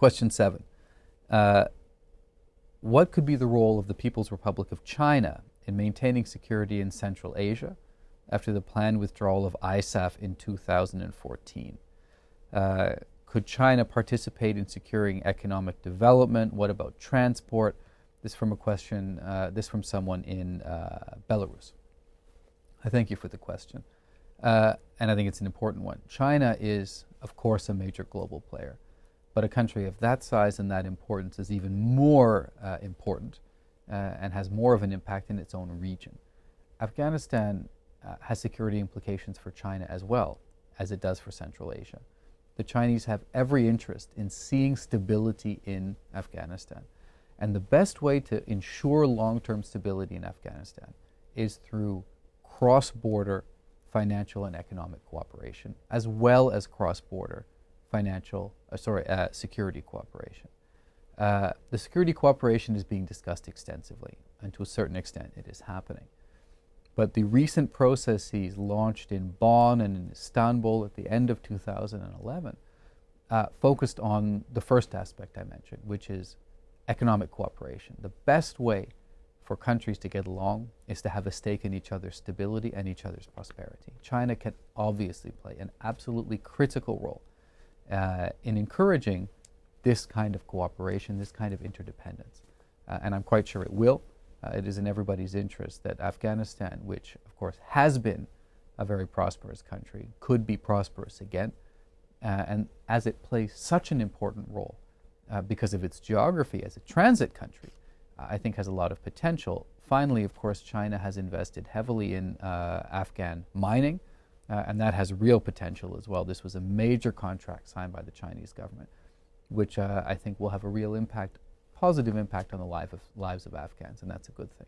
Question seven. Uh, what could be the role of the People's Republic of China in maintaining security in Central Asia after the planned withdrawal of ISAF in 2014? Uh, could China participate in securing economic development? What about transport? This from a question, uh, this from someone in uh, Belarus. I thank you for the question. Uh, and I think it's an important one. China is, of course, a major global player. But a country of that size and that importance is even more uh, important uh, and has more of an impact in its own region. Afghanistan uh, has security implications for China as well as it does for Central Asia. The Chinese have every interest in seeing stability in Afghanistan. And the best way to ensure long-term stability in Afghanistan is through cross-border financial and economic cooperation, as well as cross-border financial, uh, sorry, uh, security cooperation. Uh, the security cooperation is being discussed extensively, and to a certain extent it is happening. But the recent processes launched in Bonn and in Istanbul at the end of 2011 uh, focused on the first aspect I mentioned, which is economic cooperation. The best way for countries to get along is to have a stake in each other's stability and each other's prosperity. China can obviously play an absolutely critical role uh, in encouraging this kind of cooperation, this kind of interdependence. Uh, and I'm quite sure it will. Uh, it is in everybody's interest that Afghanistan, which of course has been a very prosperous country, could be prosperous again. Uh, and as it plays such an important role uh, because of its geography as a transit country, I think has a lot of potential. Finally, of course, China has invested heavily in uh, Afghan mining, uh, and that has real potential as well. This was a major contract signed by the Chinese government, which uh, I think will have a real impact, positive impact on the life of, lives of Afghans, and that's a good thing.